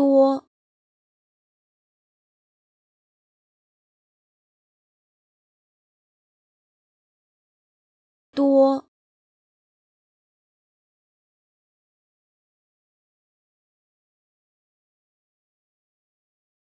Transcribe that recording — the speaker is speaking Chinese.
多多。